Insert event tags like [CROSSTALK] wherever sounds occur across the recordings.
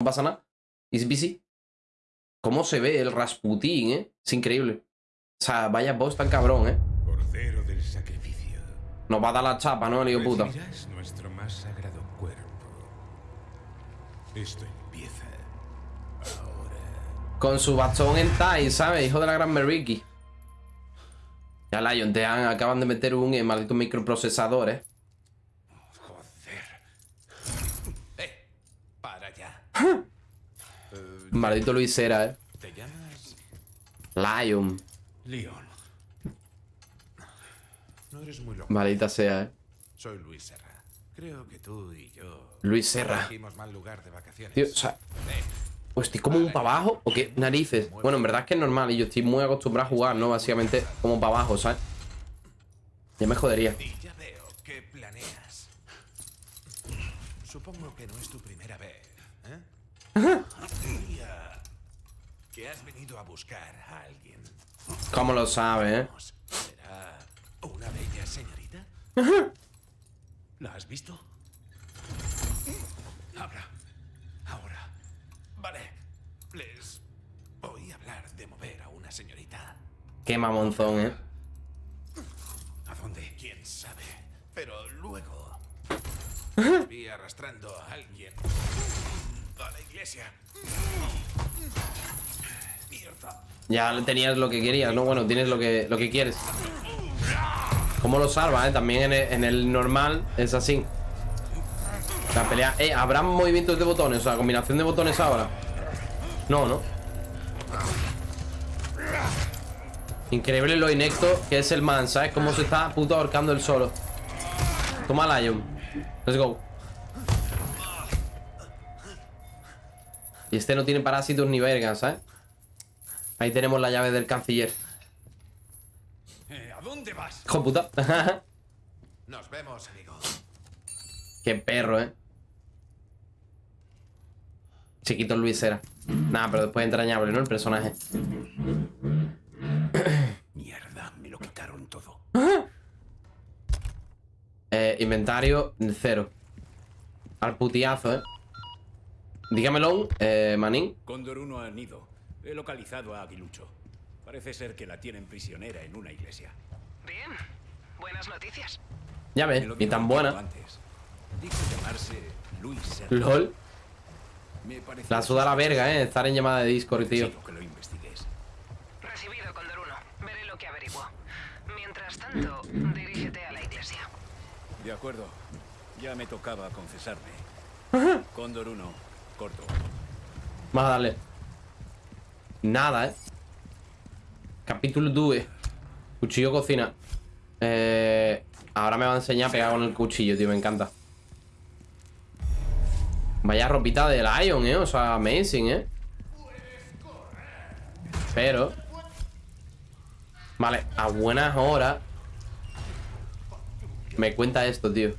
No pasa nada. It's busy. ¿Cómo se ve el Rasputín, eh? Es increíble. O sea, vaya boss tan cabrón, eh. Cordero del sacrificio. Nos va a dar la chapa, ¿no, hijo puta? Nuestro más sagrado cuerpo. Esto empieza ahora. Con su bastón en Tai, ¿sabes? Hijo de la gran Meriki. Ya, Lion, te han- acaban de meter un eh, maldito microprocesador, eh. Joder. ¡Eh! Para ya. Maldito Luisera, eh. ¿Te llamas Lion. León? No eres muy loco. Maldita sea, eh. Soy Luis Serra. Creo que tú y yo. Luis Serra. Elegimos mal lugar de vacaciones. Tío, o sea, pues estoy como un para abajo o qué narices. Bueno, en verdad es que es normal y yo estoy muy acostumbrado a jugar, ¿no? Básicamente como para abajo, ¿sabes? Ya me jodería. Ya veo que planeas. Supongo que no es tu primera vez, ¿eh? Que has venido a buscar a alguien. ¿Cómo lo sabe, eh? ¿Será una bella señorita? ¿La has visto? Habla. Ahora. Vale. Les voy a hablar de mover a una señorita. Qué mamonzón, eh. ¿A dónde? ¿Quién sabe? Pero luego... Vi arrastrando a alguien Ya tenías lo que querías, ¿no? Bueno, tienes lo que, lo que quieres. ¿Cómo lo salva, eh? También en el, en el normal es así. La pelea... Eh, ¿habrá movimientos de botones? O sea, combinación de botones ahora. No, ¿no? Increíble lo inecto que es el man, ¿sabes? Cómo se está puto ahorcando el solo. Toma Lion. Let's go. Y este no tiene parásitos ni vergas, ¿sabes? Ahí tenemos la llave del canciller. Eh, ¿A dónde vas? Hijo puta. [LAUGHS] Nos vemos, amigo. Qué perro, ¿eh? Chiquito Luis era. Nada, pero después entrañable, ¿no? El personaje. [COUGHS] Mierda, me lo quitaron todo. Eh, inventario, cero. Al putiazo, ¿eh? Dígamelo, eh, manín. Cóndor 1 ha nido. He localizado a Aguilucho. Parece ser que la tienen prisionera en una iglesia. Bien, buenas noticias. Ya ves, dijo tan buena. Antes. Dijo llamarse Luis. LOL. Me La suda la verga, ¿eh? Estar en llamada de Discord, tío. Que lo investigues. Recibido, Condor 1. Veré lo que averiguo. Mientras tanto, dirígete a la iglesia. De acuerdo. Ya me tocaba confesarme. Cóndor 1, corto. Vamos a darle. Nada, ¿eh? Capítulo 2. Cuchillo cocina. Eh, ahora me va a enseñar a pegar con el cuchillo, tío. Me encanta. Vaya ropita de Lion, ¿eh? O sea, amazing, ¿eh? Pero... Vale, a buenas horas... Me cuenta esto, tío.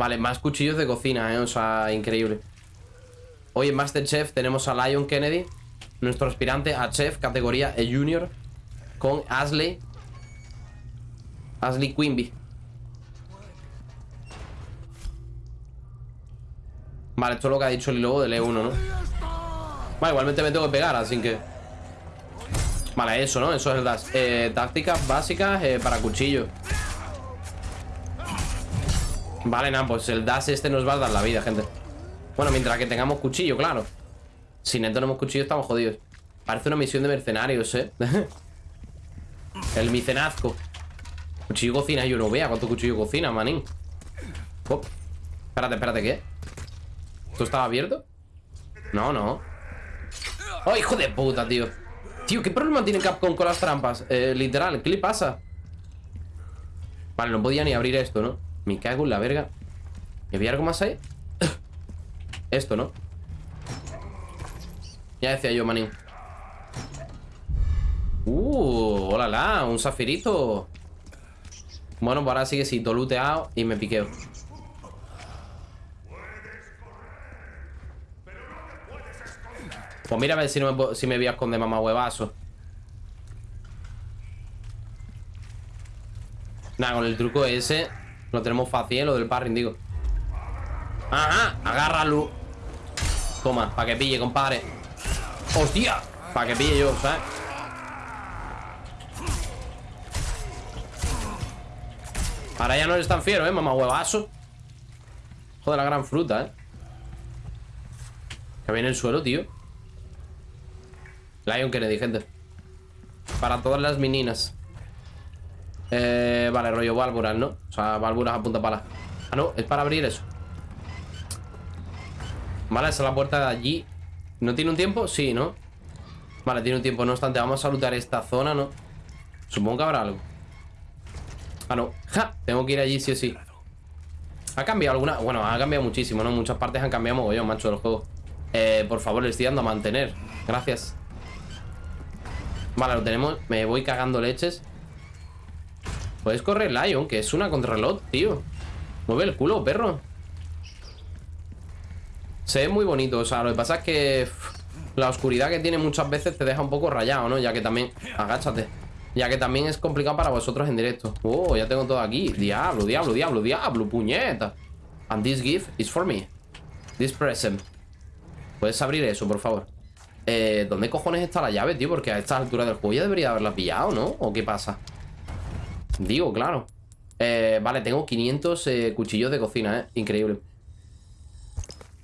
Vale, más cuchillos de cocina, ¿eh? O sea, increíble. Hoy en Masterchef tenemos a Lion Kennedy, nuestro aspirante a chef, categoría E Junior, con Ashley. Ashley Quimby. Vale, esto es lo que ha dicho el logo del E1, ¿no? Vale, igualmente me tengo que pegar, así que... Vale, eso, ¿no? Eso es el dash. Eh, tácticas básicas eh, para cuchillo. Vale, nada, pues el dash este nos va a dar la vida, gente. Bueno, mientras que tengamos cuchillo, claro. Si no tenemos cuchillo, estamos jodidos. Parece una misión de mercenarios, ¿eh? [LAUGHS] el micenazco. Cuchillo cocina, yo no vea cuánto cuchillo cocina, manín. Espérate, espérate, ¿qué? ¿Esto estaba abierto? No, no. ¡Oh, hijo de puta, tío! Tío, ¿qué problema tiene Capcom con las trampas? Eh, literal, ¿qué le pasa? Vale, no podía ni abrir esto, ¿no? Me cago en la verga. ¿Y había algo más ahí? [COUGHS] Esto, ¿no? Ya decía yo, manín. Uh, hola, la, un zafirito. Bueno, pues ahora sí que sí, todo looteado y me piqueo. Pues mira a ver si, me, si voy a esconder mamá huevazo. Nada, con el truco ese Lo tenemos fácil, ¿eh? Lo del parring, digo. Ajá, agárralo. Toma, para que pille, compadre. ¡Hostia! Para que pille yo, ¿sabes? Ahora ya no eres tan fiero, ¿eh? Mamá huevazo. Joder, la gran fruta, ¿eh? Que viene el suelo, tío. Lion Kennedy, gente. Para todas las meninas. Eh, vale, rollo válvulas, ¿no? O sea, válvulas a punta pala. Ah, no, es para abrir eso. Vale, esa es la puerta de allí. ¿No tiene un tiempo? Sí, ¿no? Vale, tiene un tiempo. No obstante, vamos a salutar esta zona, ¿no? Supongo que habrá algo. Ah, no. ¡Ja! Tengo que ir allí sí o sí. ¿Ha cambiado alguna? Bueno, ha cambiado muchísimo, ¿no? Muchas partes han cambiado mogollón, macho, del juego. Eh, por favor, le estoy dando a mantener. Gracias. Vale, lo tenemos. Me voy cagando leches. Puedes correr Lion, que es una contrarreloj, tío. Mueve el culo, perro. Se ve muy bonito, o sea, lo que pasa es que la oscuridad que tiene muchas veces te deja un poco rayado, ¿no? Ya que también... Agáchate. Ya que también es complicado para vosotros en directo. Oh, ya tengo todo aquí. Diablo, diablo, diablo, diablo, puñeta. And this gift is for me. This present. ¿Puedes abrir eso, por favor? Eh, ¿dónde cojones está la llave, tío? Porque a esta altura del juego ya debería haberla pillado, ¿no? ¿O qué pasa? Digo, claro. Eh, vale, tengo 500 eh, cuchillos de cocina, ¿eh? Increíble.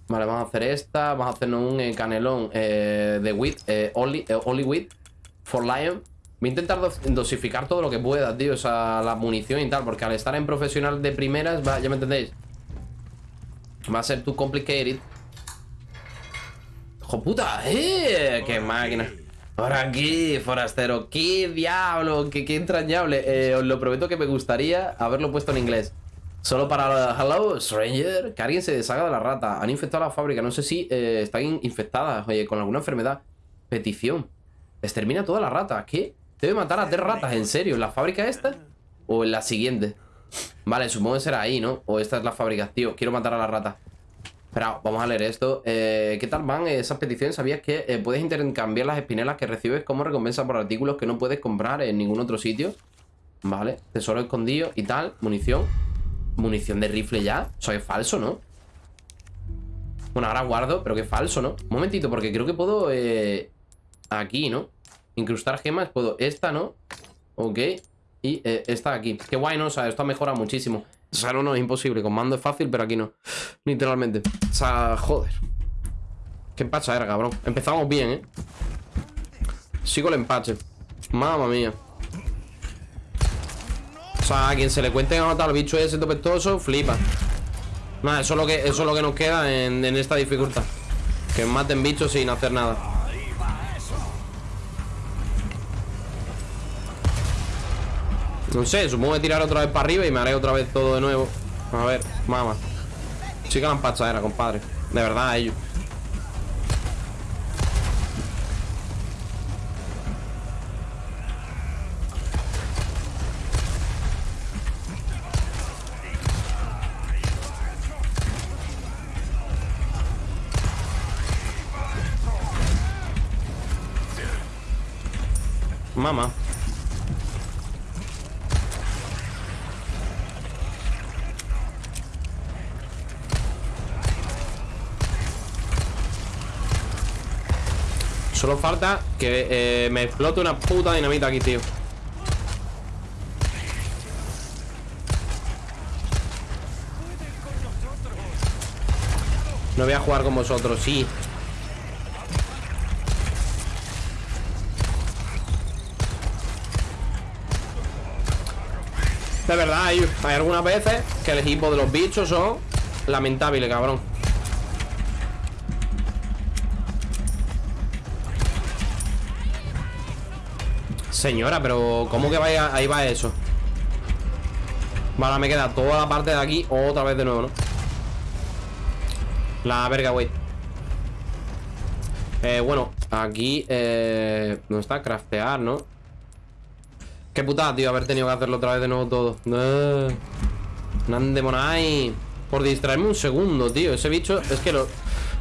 Vale, vamos a hacer esta. Vamos a hacernos un eh, canelón de wheat. only, only wheat for lion. Voy a intentar dos- dosificar todo lo que pueda, tío. O sea, la munición y tal. Porque al estar en profesional de primeras, va- ya me entendéis. Va a ser too complicated. ¡Hijo puta! ¡Qué máquina! Por aquí, forastero. ¡Qué diablo! ¡Qué, qué entrañable! Eh, os lo prometo que me gustaría haberlo puesto en inglés. Solo para... Hello, stranger. Que alguien se deshaga de la rata. Han infectado la fábrica. No sé si eh, están in- infectadas oye, con alguna enfermedad. Petición. Extermina toda la rata. ¿Qué? Debe matar a tres ratas, ¿en serio? ¿En la fábrica esta? ¿O en la siguiente? Vale, supongo que será ahí, ¿no? O esta es la fábrica. Tío, quiero matar a la rata. Espera, vamos a leer esto. Eh, ¿Qué tal van esas peticiones? ¿Sabías que eh, puedes intercambiar las espinelas que recibes como recompensa por artículos que no puedes comprar en ningún otro sitio? Vale, tesoro escondido y tal, munición. Munición de rifle ya. Eso es falso, ¿no? Bueno, ahora guardo, pero que falso, ¿no? Un momentito, porque creo que puedo... eh, aquí, ¿no? Incrustar gemas, puedo... Esta, ¿no? Ok. Y eh, esta aquí. Qué guay, ¿no? O sea, esto ha mejorado muchísimo. O sea, no, no, es imposible. Con mando es fácil, pero aquí no. Literalmente. O sea, joder. Qué empacha era, cabrón. Empezamos bien, ¿eh? Sigo el empache. Mamma mía. O sea, a quien se le cuente a matar al bicho ese topestoso, flipa. Nada, eso es lo que, eso es lo que nos queda en, en esta dificultad. Que maten bichos sin hacer nada. No sé, supongo que tirar otra vez para arriba y me haré otra vez todo de nuevo. A ver, mamá. Sí que la empachadera, compadre. De verdad, ellos. Mamá. Solo falta que eh, me explote una puta dinamita aquí, tío. No voy a jugar con vosotros, sí. De verdad, hay, hay algunas veces que el equipo de los bichos son lamentables, cabrón. Señora, pero ¿cómo que vaya, ahí va eso? Vale, me queda toda la parte de aquí otra vez de nuevo, ¿no? La verga, güey Eh, bueno, aquí eh, No está, craftear, ¿no? Qué putada, tío, haber tenido que hacerlo otra vez de nuevo todo no. Nande monai Por distraerme un segundo, tío Ese bicho, es que lo...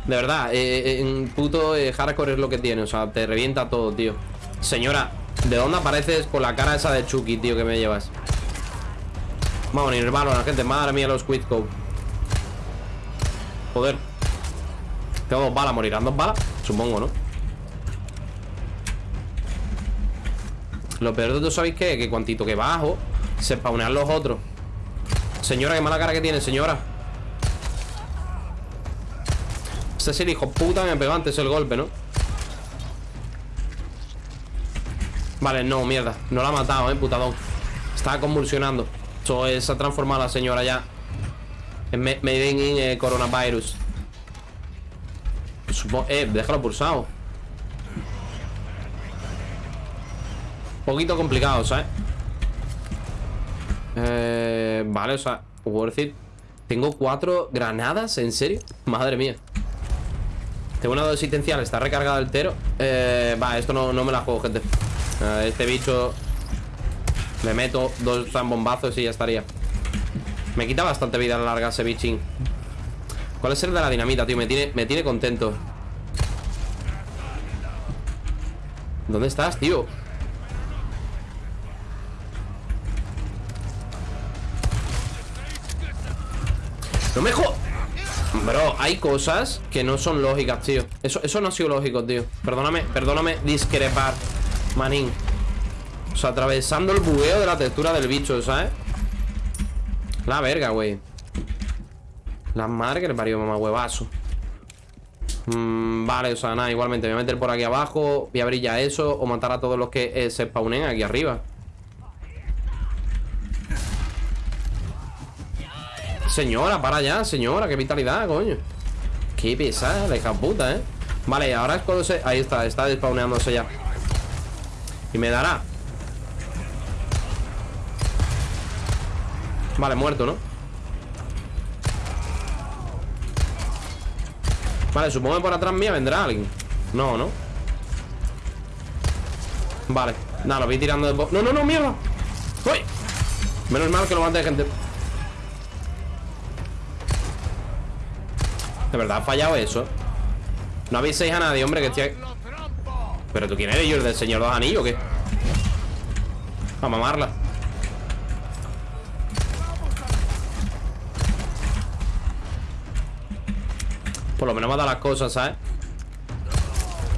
De verdad, eh, en puto eh, hardcore es lo que tiene O sea, te revienta todo, tío Señora, ¿de dónde apareces con la cara esa de Chucky, tío, que me llevas? Vamos, el la gente. Madre mía, los Quidco. Joder. Tengo dos balas, morirán dos balas. Supongo, ¿no? Lo peor de todo, ¿sabéis qué? Que cuantito que bajo, se spawnean los otros. Señora, qué mala cara que tiene, señora. Este es el hijo puta me pegó antes el golpe, ¿no? Vale, no, mierda. No la ha matado, eh, putadón. Estaba convulsionando. Eso se ha transformado la señora ya En Made in eh, Coronavirus. Supongo, eh, déjalo pulsado. Poquito complicado, ¿sabes? Eh, vale, o sea, worth it Tengo cuatro granadas, ¿en serio? Madre mía. Tengo una dosis existencial, está recargado el tero. Eh, Va, esto no, no me la juego, gente este bicho Le meto dos bombazos y ya estaría. Me quita bastante vida a la larga ese bichín. ¿Cuál es el de la dinamita, tío? Me tiene, me tiene contento. ¿Dónde estás, tío? No me jo... Bro, hay cosas que no son lógicas, tío. Eso, eso no ha sido lógico, tío. Perdóname, perdóname discrepar Manín. O sea, atravesando el bugueo de la textura del bicho, ¿sabes? La verga, güey. La madre que le parió, mamá huevazo. Mm, Vale, o sea, nada, igualmente Me voy a meter por aquí abajo Voy a abrir ya eso O matar a todos los que eh, se spawnen aquí arriba. Señora, para allá, señora Qué vitalidad, coño. Qué pesada, hija puta, ¿eh? Vale, ahora es cuando se... Ahí está, está despawneándose ya y me dará. Vale, muerto, ¿no? Vale, supongo que por atrás mía vendrá alguien. No, ¿no? Vale, nada, lo voy tirando de... No, no, no, mierda ¡Uy! Menos mal que lo mate de gente. De verdad ha fallado eso. No aviséis a nadie, hombre, que estoy... ¿Pero tú quién eres yo? ¿El del señor dos anillos o qué? A mamarla Por lo menos me ha dado las cosas, ¿sabes?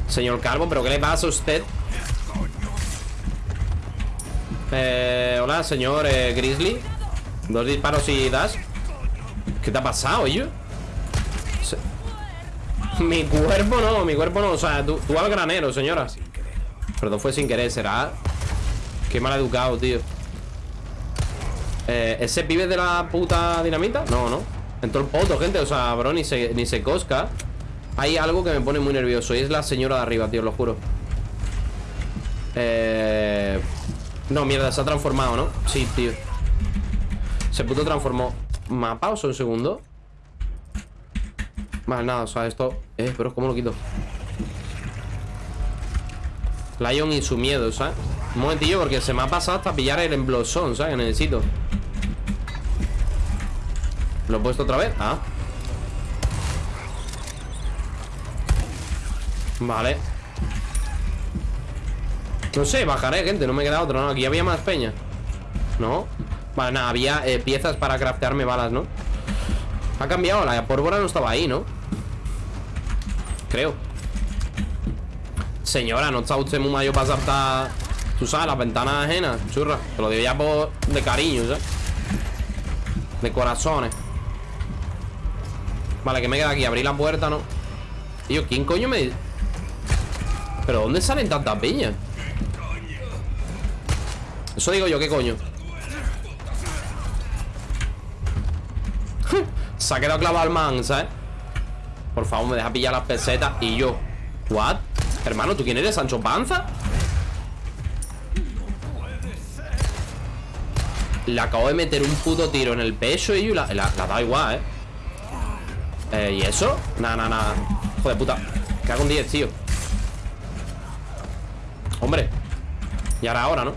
Señor Calvo, ¿pero qué le pasa a usted? Eh, hola, señor eh, Grizzly Dos disparos y das ¿Qué te ha pasado, yo? [LAUGHS] Mi cuerpo no, mi cuerpo no O sea, tú, al granero, señora Perdón, fue sin querer, ¿será? Qué mal educado, tío eh, ¿Ese pibe de la puta dinamita? No, no En todo el poto, gente, o sea, bro, ni se, ni se cosca Hay algo que me pone muy nervioso Y es la señora de arriba, tío, lo juro Eh... No, mierda, se ha transformado, ¿no? Sí, tío Se puto transformó ¿Mapa o un segundo? Vale, nada, o sea, esto... Eh, pero ¿cómo lo quito? Lion y su miedo, ¿sabes? Un momentillo, porque se me ha pasado hasta pillar el emblosón, ¿sabes? Que necesito ¿Lo he puesto otra vez? Ah Vale No sé, bajaré, gente No me queda otro, ¿no? Aquí había más peña ¿No? Vale, nada, había eh, piezas para craftearme balas, ¿no? Ha cambiado, la pólvora no estaba ahí, ¿no? Creo Señora, no está usted muy mayor para saltar Tú sabes, las ventanas ajenas Churra, te lo digo ya por de cariño, ¿sabes? De corazones Vale, que me queda aquí? Abrir la puerta, ¿no? Tío, ¿quién coño me...? ¿Pero dónde salen tantas piñas? Eso digo yo, ¿qué coño? [LAUGHS] Se ha quedado clavado el man, ¿sabes? Por favor, me deja pillar las pesetas Y yo, ¿what? Hermano, ¿tú quién eres? ¿Sancho Panza? Le acabo de meter un puto tiro en el pecho Y la, la, la da igual, ¿eh? ¿eh? ¿Y eso? Nada, nada, nada Joder, puta hago un 10, tío Hombre Y ahora, ahora, ¿no?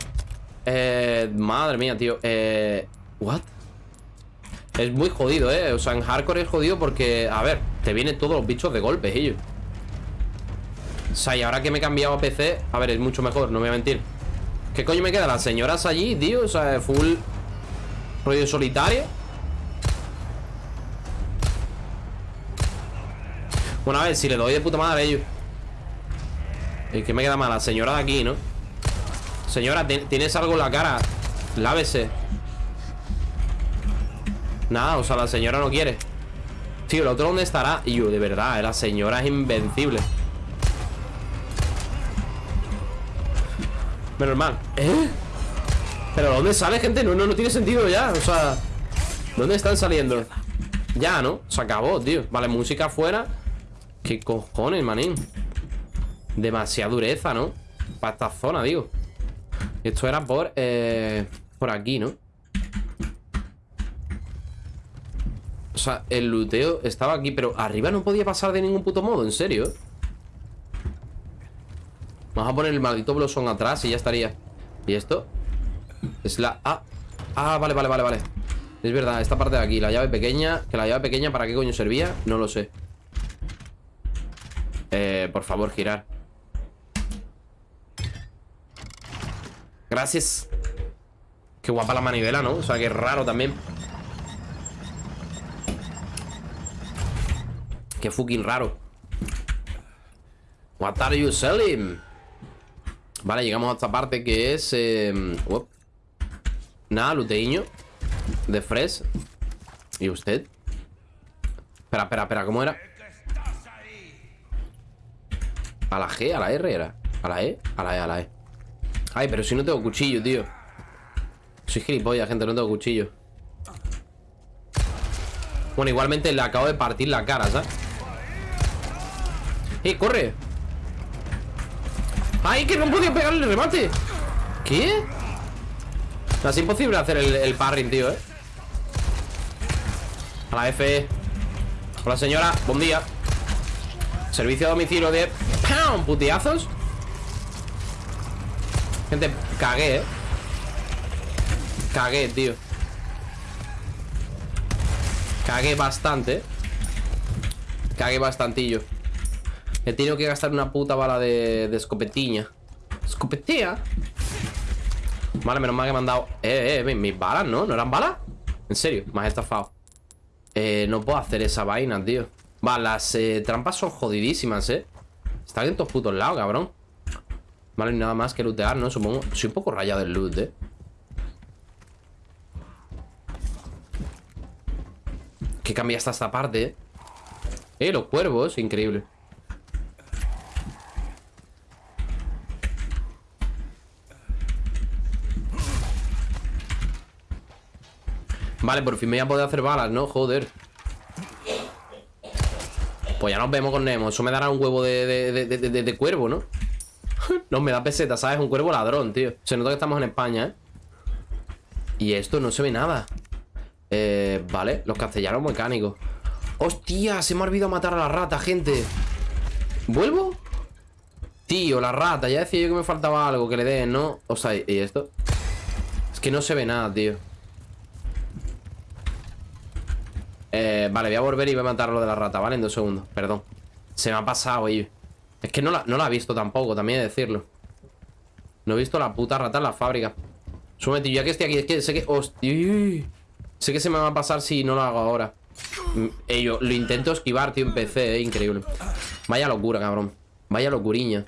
Eh, madre mía, tío Eh, ¿what? Es muy jodido, ¿eh? O sea, en hardcore es jodido porque, a ver, te vienen todos los bichos de golpe, ellos. O sea, y ahora que me he cambiado a PC, a ver, es mucho mejor, no voy a mentir. ¿Qué coño me queda? Las señoras allí, tío, o sea, full... Rollo solitario Bueno, a ver, si le doy de puta madre a ellos Es que me queda mal La señora de aquí, ¿no? Señora, tienes algo en la cara Lávese Nada, o sea, la señora no quiere Tío, ¿el otro dónde estará? Yo, de verdad, la señora es invencible Menos mal ¿Eh? ¿Pero dónde sale, gente? No, no, no tiene sentido ya O sea, ¿dónde están saliendo? Ya, ¿no? Se acabó, tío Vale, música afuera ¿Qué cojones, manín? Demasiada dureza, ¿no? Para esta zona, digo Esto era por... Eh, por aquí, ¿no? O sea, el luteo estaba aquí Pero arriba no podía pasar de ningún puto modo En serio. Vamos a poner el maldito blosón atrás Y ya estaría. ¿Y esto? Es la... Ah, ah, vale, vale, vale, vale. Es verdad, esta parte de aquí La llave pequeña. Que la llave pequeña ¿para qué coño servía? No lo sé. Eh, por favor, girar. Gracias. Qué guapa la manivela, ¿no? O sea, qué raro también Qué fucking raro What are you selling? Vale, llegamos a esta parte que es... Eh, Nada, luteíño De Fresh ¿Y usted? Espera, espera, espera, ¿cómo era? ¿A la G? ¿A la R era? ¿A la E? A la E, a la E Ay, pero si no tengo cuchillo, tío Soy gilipollas, gente, no tengo cuchillo Bueno, igualmente le acabo de partir la cara, ¿sabes? ¡Eh, corre! ¡Ay, que no podía pegarle el remate! ¿Qué? es imposible hacer el, el parring, tío, ¿eh? A la F Hola, señora, buen día Servicio a domicilio de... ¡Pam! Putiazos Gente, cagué, ¿eh? Cagué, tío Cagué bastante Cagué bastantillo He tenido que gastar una puta bala de, de escopetiña ¿Escopetea? Vale, menos mal que me han dado Eh, eh, mis balas, ¿no? ¿No eran balas? En serio, me has estafado Eh, no puedo hacer esa vaina, tío Vale, las eh, trampas son jodidísimas, ¿eh? Están en todos putos lados, cabrón Vale, nada más que lootear, ¿no? Supongo Soy un poco rayado del loot, ¿eh? Que cambia hasta esta parte, ¿eh? Eh, los cuervos, increíble Vale, por fin me voy a poder hacer balas, ¿no? Joder Pues ya nos vemos con Nemo Eso me dará un huevo de, de, cuervo, ¿no? [LAUGHS] no, me da peseta, ¿sabes? Un cuervo ladrón, tío Se nota que estamos en España, ¿eh? Y esto no se ve nada Eh, vale, los castellanos mecánicos ¡Hostia! Se me ha olvidado matar a la rata, gente ¿Vuelvo? Tío, la rata Ya decía yo que me faltaba algo Que le den, ¿no? O sea, ¿y esto? Es que no se ve nada, tío Eh, vale, voy a volver y voy a matar lo de la rata, ¿vale? En dos segundos, perdón. Se me ha pasado, oye Es que no la, no he visto tampoco, también he de decirlo. No he visto la puta rata en la fábrica. Súbete, ya que estoy aquí Es que sé que... Sé que se me va a pasar si no lo hago ahora. Mm, Ello, lo intento esquivar, tío, en PC, eh, increíble. Vaya locura, cabrón. Vaya locuriña.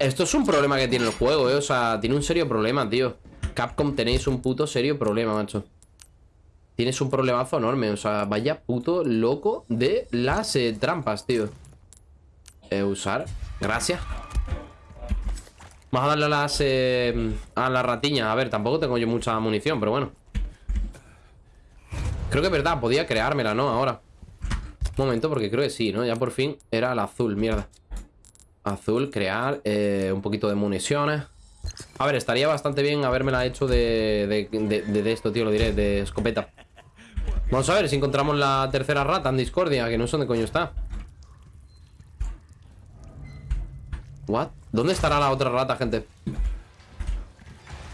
Esto es un problema que tiene el juego, eh O sea, tiene un serio problema, tío Capcom tenéis un puto serio problema, macho. Tienes un problemazo enorme O sea, vaya puto loco de las eh, trampas, tío. Eh, Usar. Gracias. Vamos a darle a las... Eh, a la ratiña A ver, tampoco tengo yo mucha munición, pero bueno. Creo que es verdad, podía creármela, ¿no? Ahora. Un momento, porque creo que sí, ¿no? Ya por fin era el azul, mierda. Azul, crear Un poquito de municiones a ver, estaría bastante bien habérmela hecho de, de, esto, tío, lo diré, de escopeta. Vamos a ver si encontramos la tercera rata en Discordia, que no sé dónde coño está. ¿What? ¿Dónde estará la otra rata, gente?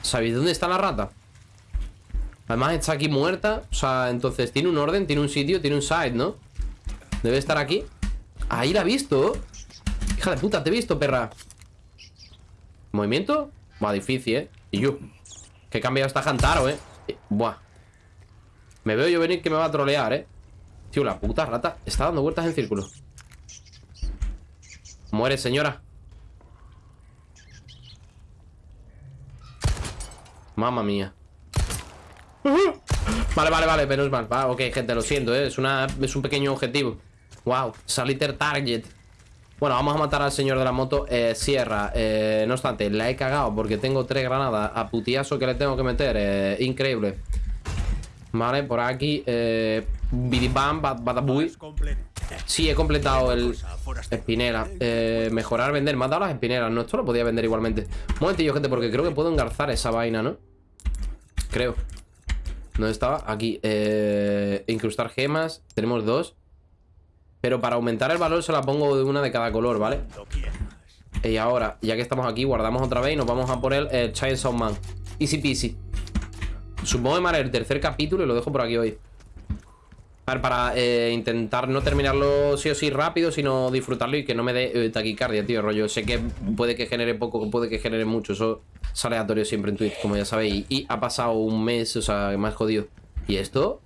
¿Sabéis dónde está la rata? Además está aquí muerta O sea, entonces tiene un orden, tiene un sitio, tiene un site, ¿no? Debe estar aquí Ahí la he visto Hija de puta, te he visto, perra ¿Movimiento? Va difícil, ¿eh? Y yo. Que he cambiado esta Jantaro. Eh, Buah. Me veo yo venir que me va a trolear, eh. Tío, la puta rata está dando vueltas en círculo. Muere, señora. Mamma mía. Vale, vale, vale, menos mal. Va, ok, gente, lo siento, ¿eh? es, una, es un pequeño objetivo. Wow, Saliter Target. Bueno, vamos a matar al señor de la moto. Eh, Sierra, eh, no obstante, la he cagado porque tengo tres granadas a putiazo que le tengo que meter. Eh, increíble. Vale, por aquí. Eh, Bidibam, bad- Badabuy. Sí, he completado el espinela. Eh, mejorar, vender. Me has dado las espinelas, ¿no? Esto lo podía vender igualmente. Un momentillo, gente, porque creo que puedo engarzar esa vaina, ¿no? Creo. ¿Dónde estaba? Aquí. Eh, incrustar gemas. Tenemos dos. Pero para aumentar el valor se la pongo de una de cada color, ¿vale? Y ahora, ya que estamos aquí, guardamos otra vez y nos vamos a por el eh, Chainsaw Man. Easy peasy. Supongo que me haré el tercer capítulo y lo dejo por aquí hoy. A ver, para eh, intentar no terminarlo sí o sí rápido, sino disfrutarlo y que no me dé eh, taquicardia, tío. Rollo, sé que puede que genere poco, puede que genere mucho. Eso es aleatorio siempre en Twitch, como ya sabéis. Y, y ha pasado un mes, o sea, me has jodido. ¿Y esto?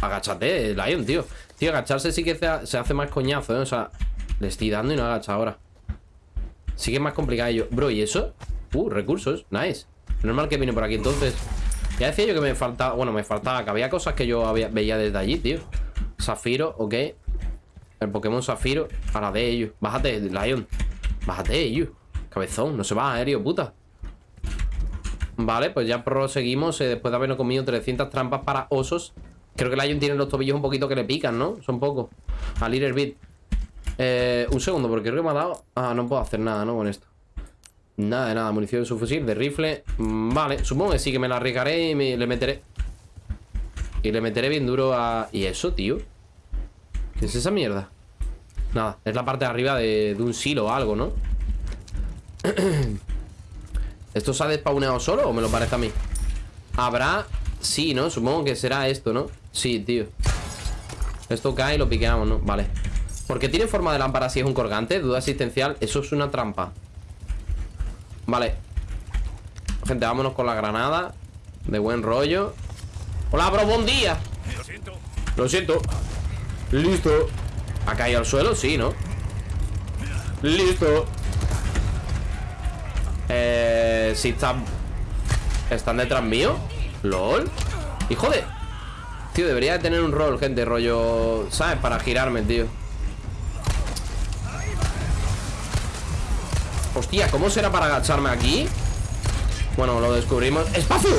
Agáchate, Lion, tío. Tío, agacharse sí que se, hace más coñazo, ¿eh? O sea, le estoy dando y no agacha ahora. Sí que es más complicado yo. Bro, ¿y eso? Uh, recursos, nice. Normal que vine por aquí entonces. Ya decía yo que me faltaba, bueno, me faltaba, que había cosas que yo había, veía desde allí, tío. Zafiro, ok. El Pokémon Zafiro, a la de ellos. Bájate, Lion. Bájate, ellos. Cabezón, no se va aéreo, puta. Vale, pues ya proseguimos eh, después de habernos comido 300 trampas para osos. Creo que Lion tiene los tobillos un poquito que le pican, ¿no? Son pocos. A Little Bit. Eh, un segundo, porque creo que me ha dado... Ah, no puedo hacer nada, ¿no? Con esto. Nada de nada, munición de su fusil, de rifle Mm, Vale, supongo que sí que me la arriesgaré y le meteré Y le meteré bien duro a... ¿Y eso, tío? ¿Qué es esa mierda? Nada, es la parte de arriba de, un silo o algo, ¿no? [CLEARS THROAT] ¿Esto se ha despauneado solo o me lo parece a mí? Habrá... Sí, ¿no? Supongo que será esto, ¿no? Sí, tío Esto cae y lo piqueamos, ¿no? Vale ¿Por qué tiene forma de lámpara si es un colgante? Duda asistencial Eso es una trampa Vale Gente, vámonos con la granada De buen rollo Hola, bro, buen día Lo siento. Lo siento Listo ¿Ha caído al suelo? Sí, ¿no? Listo Eh... Si están... ¿Están detrás mío? ¿Lol? Hijo de... Tío, debería de tener un rol, gente Rollo... ¿Sabes? Para girarme, tío Hostia, ¿cómo será para agacharme aquí? Bueno, lo descubrimos ¡Espacio!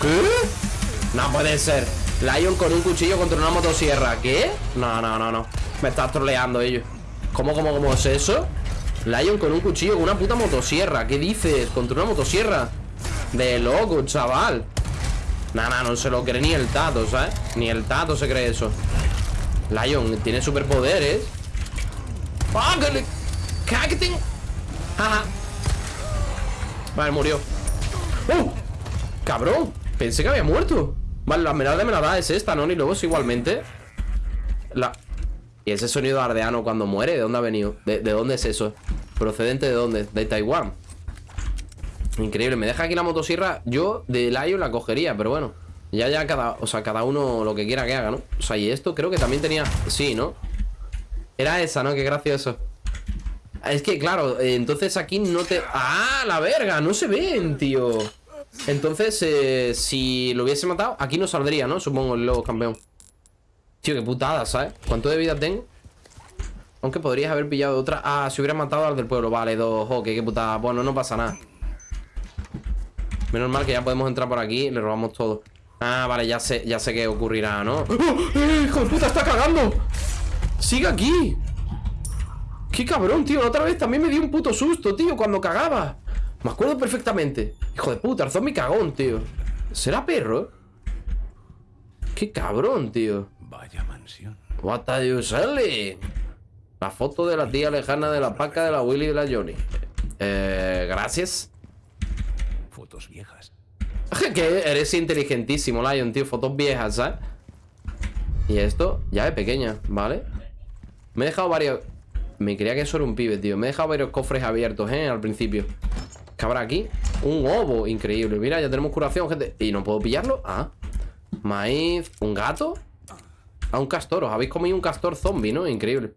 ¿Qué? No puede ser Lion con un cuchillo contra una motosierra ¿Qué? No, no, no, no Me estás troleando ellos ¿Cómo, cómo, cómo es eso? Lion con un cuchillo con una puta motosierra ¿Qué dices? ¿Contra una motosierra? De loco, chaval Nah, nah, no se lo cree ni el tato, ¿sabes? Ni el tato se cree eso Lion tiene superpoderes ¡Ah, que le... ¡Cacting! Ajá Vale, murió ¡Uh! ¡Cabrón! Pensé que había muerto Vale, la esmeralda me la es esta, ¿no? Ni luego igualmente La... ¿Y ese sonido ardeano cuando muere? ¿De dónde ha venido? ¿De, de dónde es eso? ¿Procedente de dónde? De Taiwán Increíble, me deja aquí la motosierra Yo de Lion la cogería, pero bueno Ya, ya cada... O sea, cada uno lo que quiera que haga, ¿no? O sea, y esto creo que también tenía... Sí, ¿no? Era esa, ¿no? Qué gracioso es que, claro, entonces aquí no te... ¡Ah, la verga! No se ven, tío Entonces, eh, si lo hubiese matado Aquí no saldría, ¿no? Supongo el lobo campeón Tío, qué putada, ¿sabes? ¿Cuánto de vida tengo? Aunque podrías haber pillado otra Ah, si hubiera matado al del pueblo Vale, dos, ok, qué putada Bueno, no pasa nada Menos mal que ya podemos entrar por aquí y le robamos todo Ah, vale, ya sé, ya sé qué ocurrirá, ¿no? ¡Oh! ¡Eh, ¡Hijo de puta, está cagando! ¡Sigue aquí! ¡Qué cabrón, tío! La otra vez también me dio un puto susto, tío, cuando cagaba Me acuerdo perfectamente Hijo de puta, el zombie cagón, tío ¿Será perro? ¡Qué cabrón, tío! Vaya mansión. What are you selling? La foto de la tía lejana de la paca de la Willy y de la Johnny Eh, gracias Fotos viejas. [LAUGHS] Que eres inteligentísimo, Lion, tío Fotos viejas, ¿sabes? Y esto, llave pequeña, ¿vale? Me he dejado varios... Me creía que eso era un pibe, tío Me he dejado varios cofres abiertos, ¿eh? Al principio ¿Qué habrá aquí? Un ovo, increíble Mira, ya tenemos curación, gente ¿Y no puedo pillarlo? Ah Maíz, ¿un gato? Ah, un castor, os habéis comido un castor zombie, ¿no? Increíble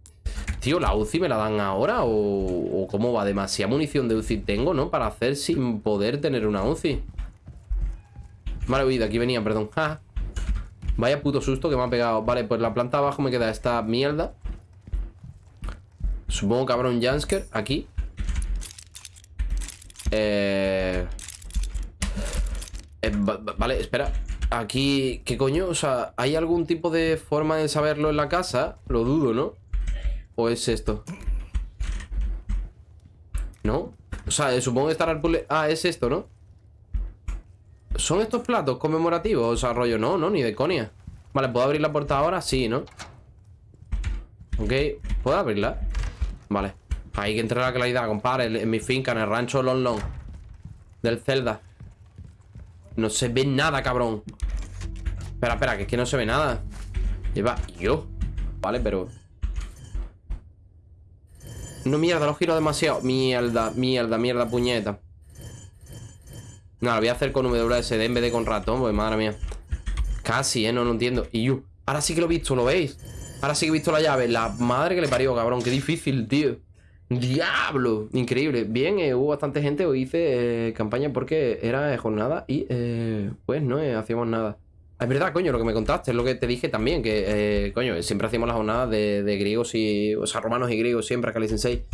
Tío, ¿la UCI me la dan ahora? ¿O, cómo va? Demasiada munición de UCI tengo, ¿no? Para hacer sin poder tener una UCI Vale, de aquí venía, perdón. Vaya puto susto que me ha pegado Vale, pues la planta abajo me queda esta mierda Supongo que habrá un Jansker aquí eh... eh vale, espera Aquí, ¿qué coño? O sea, ¿hay algún tipo de forma de saberlo en la casa? Lo dudo, ¿no? ¿O es esto? ¿No? O sea, eh, supongo que estará el puzzle... Ah, es esto, ¿no? ¿Son estos platos conmemorativos? O sea, rollo, no, no, ni de conia Vale, ¿puedo abrir la puerta ahora? Sí, ¿no? Ok, ¿puedo abrirla? Vale Hay que entrar a la claridad, compadre En mi finca, en el rancho Long Long Del Zelda No se ve nada, cabrón Espera, espera, que es que no se ve nada Lleva yo Vale, pero No, mierda, lo giro demasiado Mierda, mierda, mierda, puñeta No, lo voy a hacer con WSD en vez de con ratón Pues madre mía Casi, ¿eh? No, no entiendo Y yo, ahora sí que lo he visto, ¿lo veis? Ahora sí que he visto la llave La madre que le parió, cabrón Qué difícil, tío ¡Diablo! Increíble Bien, eh, hubo bastante gente Hoy hice eh, campaña porque era jornada Y, eh, pues, no hacíamos nada es verdad, coño, lo que me contaste, es lo que te dije también, que, coño, siempre hacíamos las jornadas de, griegos y, o sea, romanos y griegos siempre, Kali Sensei.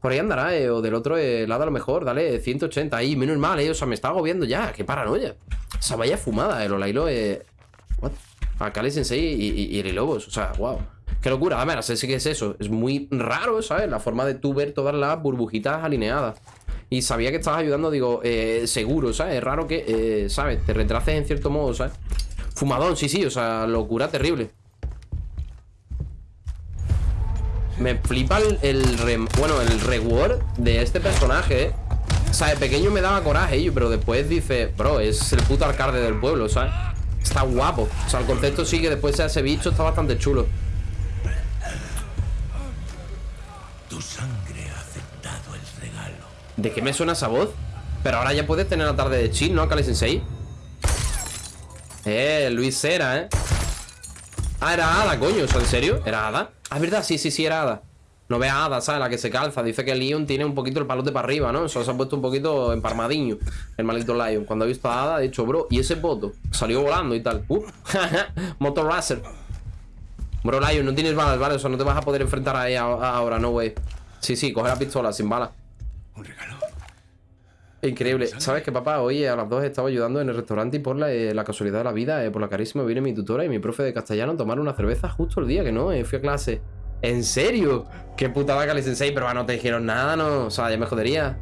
Por ahí andará, o del otro lado a lo mejor, dale, 180, ahí, menos mal, eh, o sea, me está agobiando ya, qué paranoia. O sea, vaya fumada, el Olailo, eh, what? A Kali Sensei y, y, y Lobos, o sea, wow. Qué locura, a ver, sé que es eso. Es muy raro, ¿sabes? La forma de tú ver todas las burbujitas alineadas. Y sabía que estabas ayudando, digo, eh, seguro, ¿sabes? Es raro que, eh, ¿sabes? Te retraces en cierto modo, ¿sabes? Fumadón, sí, sí, o sea, locura terrible. Me flipa el, bueno, el reward de este personaje, ¿eh? O sea, de pequeño me daba coraje, pero después dice, bro, es el puto alcalde del pueblo, ¿sabes? Está guapo. O sea, el concepto sí que después sea ese bicho está bastante chulo. ¿De qué me suena esa voz? Pero ahora ya puedes tener la tarde de chill, ¿no, Kali Sensei? Eh, Luis Cera, ¿eh? Ah, era Ada, coño, ¿en serio? ¿Era Ada? Ah, es verdad, sí, sí, sí, era Ada No ve a Ada, ¿sabes? La que se calza Dice que Leon tiene un poquito el palote para arriba, ¿no? Eso se ha puesto un poquito emparmadiño El malito Lion Cuando ha visto a Ada, ha dicho, bro, ¿y ese voto? Salió volando y tal Uh, [LAUGHS] Motor Racer Bro, Lion, no tienes balas, ¿vale? O sea, no te vas a poder enfrentar a ella ahora, no, güey Sí, sí, coge la pistola sin balas un regalo. Increíble. ¿Sabes qué, papá? Hoy a las dos estaba ayudando en el restaurante y por la, eh, casualidad de la vida, eh, por la carísima, viene mi tutora y mi profe de castellano a tomar una cerveza justo el día que no, eh, fui a clase. ¿En serio? Qué putada Cali Sensei, pero no te dijeron nada, ¿no? O sea, ya me jodería.